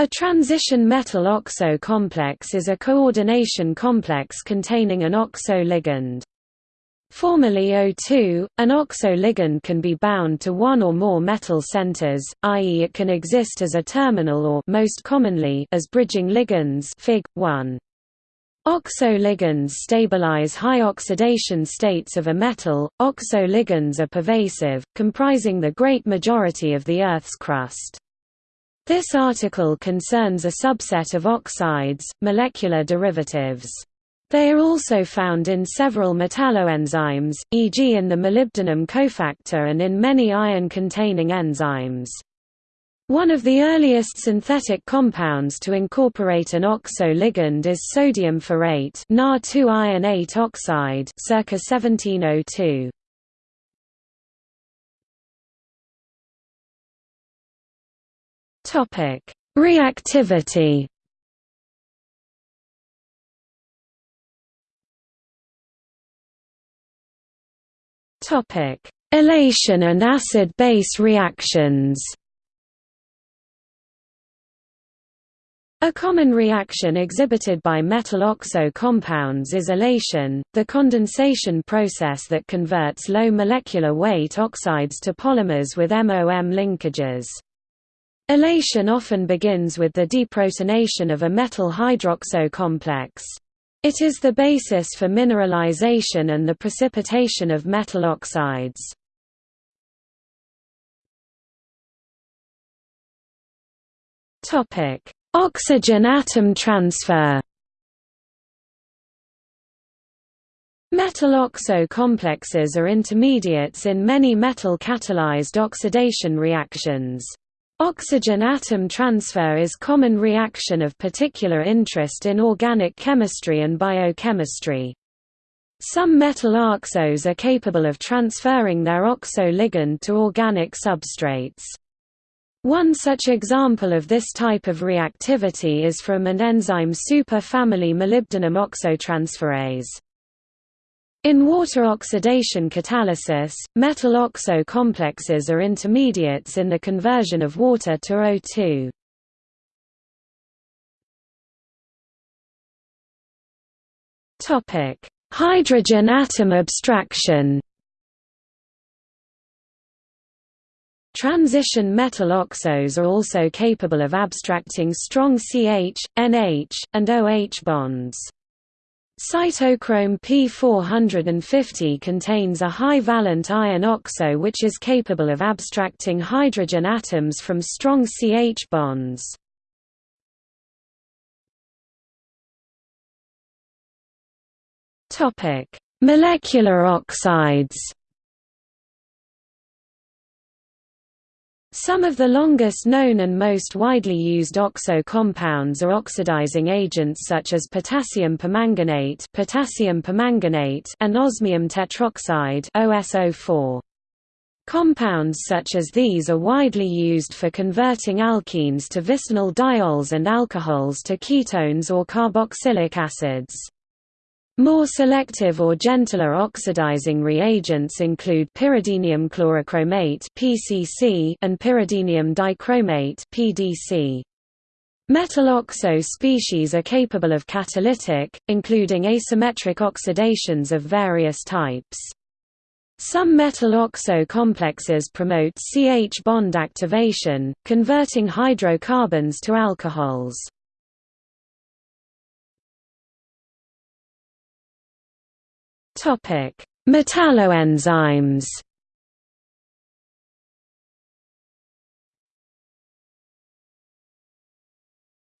A transition metal oxo complex is a coordination complex containing an oxo ligand. Formally O2, an oxo ligand can be bound to one or more metal centers, i.e. it can exist as a terminal or most commonly as bridging ligands Fig. 1. Oxo ligands stabilize high oxidation states of a metal. Oxo ligands are pervasive, comprising the great majority of the Earth's crust. This article concerns a subset of oxides, molecular derivatives. They are also found in several metalloenzymes, e.g. in the molybdenum cofactor and in many iron-containing enzymes. One of the earliest synthetic compounds to incorporate an oxo ligand is sodium ferrate Na2 iron 8 oxide circa 1702. Topic: Reactivity. Topic: Olation and acid-base reactions. A common reaction exhibited by metal oxo compounds is olation, the condensation process that converts low molecular weight oxides to polymers with MOM linkages. Olation often begins with the deprotonation of a metal hydroxo complex. It is the basis for mineralization and the precipitation of metal oxides. Oxygen atom transfer Metal oxo complexes are intermediates in many metal-catalyzed oxidation reactions. Oxygen atom transfer is common reaction of particular interest in organic chemistry and biochemistry. Some metal oxos are capable of transferring their oxo ligand to organic substrates. One such example of this type of reactivity is from an enzyme super-family molybdenum oxotransferase. In water oxidation catalysis, metal oxo complexes are intermediates in the conversion of water to O2. Topic: Hydrogen atom abstraction. Transition metal oxos are also capable of abstracting strong CH, NH, and OH bonds. Cytochrome P450 contains a high-valent iron oxo which is capable of abstracting hydrogen atoms from strong CH bonds. Molecular oxides Some of the longest known and most widely used oxo compounds are oxidizing agents such as potassium permanganate, potassium permanganate and osmium tetroxide OSO4. Compounds such as these are widely used for converting alkenes to vicinal diols and alcohols to ketones or carboxylic acids. More selective or gentler oxidizing reagents include pyridinium chlorochromate (PCC) and pyridinium dichromate (PDC). Metal oxo species are capable of catalytic, including asymmetric oxidations of various types. Some metal oxo complexes promote CH bond activation, converting hydrocarbons to alcohols. Topic: Metalloenzymes.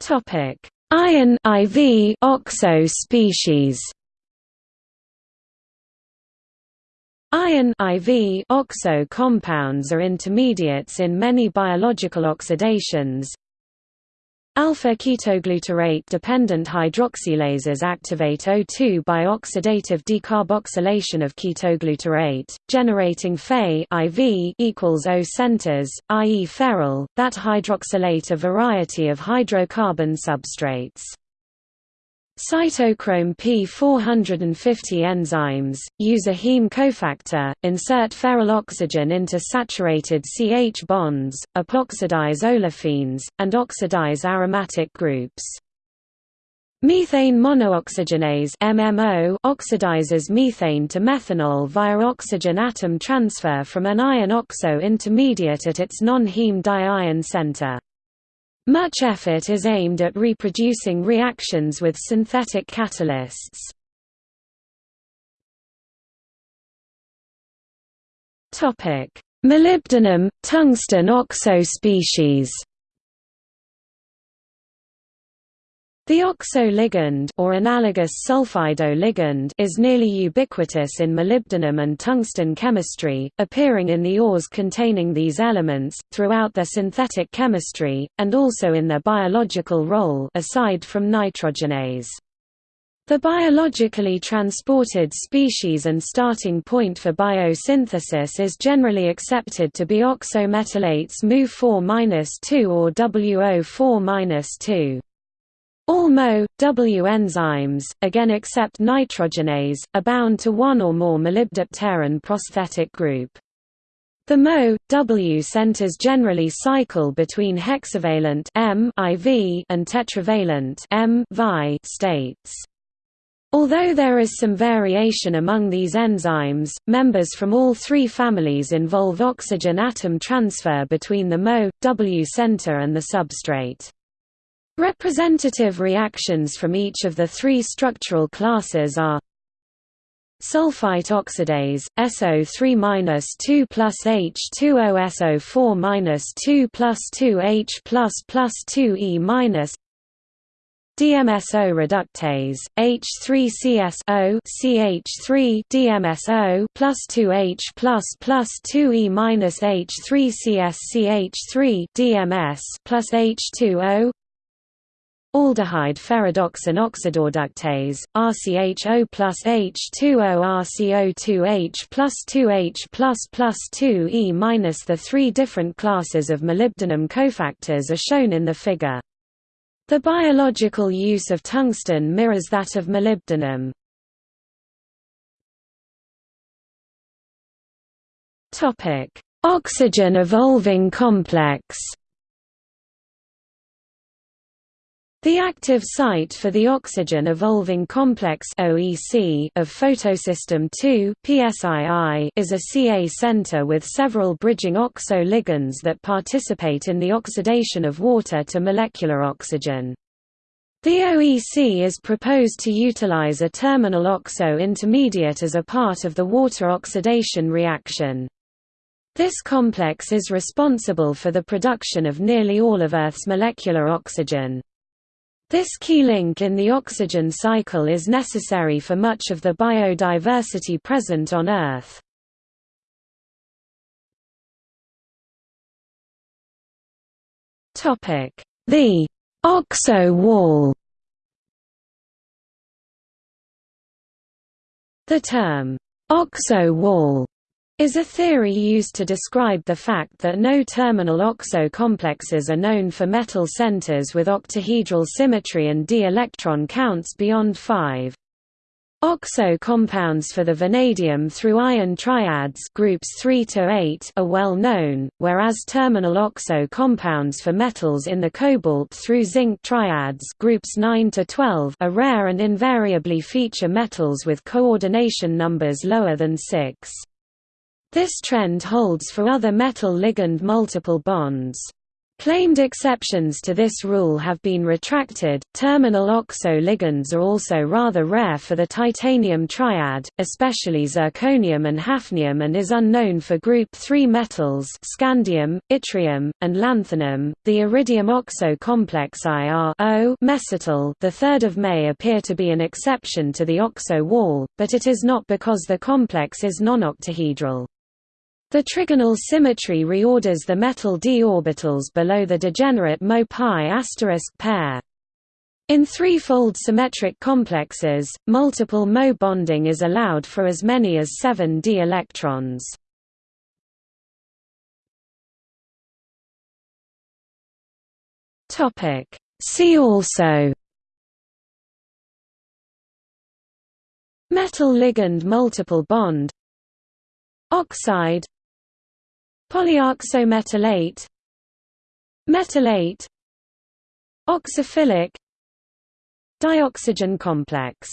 Topic: Iron IV oxo species. Iron IV oxo compounds are intermediates in many biological oxidations, Alpha-ketoglutarate-dependent hydroxylases activate O2 by oxidative decarboxylation of ketoglutarate, generating Fe IV equals O centers, i.e. ferryl, that hydroxylate a variety of hydrocarbon substrates. Cytochrome P450 enzymes, use a heme cofactor, insert ferryl oxygen into saturated CH bonds, epoxidize olefins, and oxidize aromatic groups. Methane monooxygenase MMO oxidizes methane to methanol via oxygen atom transfer from an iron oxo intermediate at its non-heme diiron center. Much effort is aimed at reproducing reactions with synthetic catalysts. Molybdenum, tungsten oxo species The oxo ligand or analogous sulfido ligand is nearly ubiquitous in molybdenum and tungsten chemistry, appearing in the ores containing these elements, throughout their synthetic chemistry, and also in their biological role aside from nitrogenase. The biologically transported species and starting point for biosynthesis is generally accepted to be oxometalates Mu4-2 or WO4-2. All Mo-W enzymes, again except nitrogenase, are bound to one or more molybdopterin prosthetic group. The Mo-W centers generally cycle between hexavalent M IV and tetravalent M Vi states. Although there is some variation among these enzymes, members from all three families involve oxygen atom transfer between the Mo-W center and the substrate. Representative reactions from each of the three structural classes are Sulfite oxidase, SO3-2 plus H2O SO4-2 plus 2H plus plus 2E minus DMSO reductase, H3CS CH3 DMSO plus 2H plus plus 2E minus H3CS CH3 DMS plus H2O Aldehyde ferredoxin oxidoreductase, RCHO plus H2O RCO2H plus 2H plus plus 2E minus The three different classes of molybdenum cofactors are shown in the figure. The biological use of tungsten mirrors that of molybdenum. Oxygen evolving complex The active site for the oxygen evolving complex (OEC) of photosystem II (PSII) is a Ca center with several bridging oxo ligands that participate in the oxidation of water to molecular oxygen. The OEC is proposed to utilize a terminal oxo intermediate as a part of the water oxidation reaction. This complex is responsible for the production of nearly all of Earth's molecular oxygen. This key link in the oxygen cycle is necessary for much of the biodiversity present on Earth. The oxo wall The term, oxo wall is a theory used to describe the fact that no terminal oxo complexes are known for metal centers with octahedral symmetry and d electron counts beyond 5. Oxo compounds for the vanadium through iron triads groups 3 to 8 are well known, whereas terminal oxo compounds for metals in the cobalt through zinc triads groups 9 to 12 are rare and invariably feature metals with coordination numbers lower than 6. This trend holds for other metal ligand multiple bonds. Claimed exceptions to this rule have been retracted. Terminal oxo ligands are also rather rare for the titanium triad, especially zirconium and hafnium, and is unknown for group 3 metals scandium, yttrium, and lanthanum. The iridium oxo complex IR mesityl, the 3rd of May appear to be an exception to the oxo wall, but it is not because the complex is non-octahedral. The trigonal symmetry reorders the metal d orbitals below the degenerate Mo-pi pair. In threefold symmetric complexes, multiple Mo bonding is allowed for as many as 7 d electrons. See also Metal ligand multiple bond Oxide Polyoxometallate Metallate Oxophilic. Dioxygen complex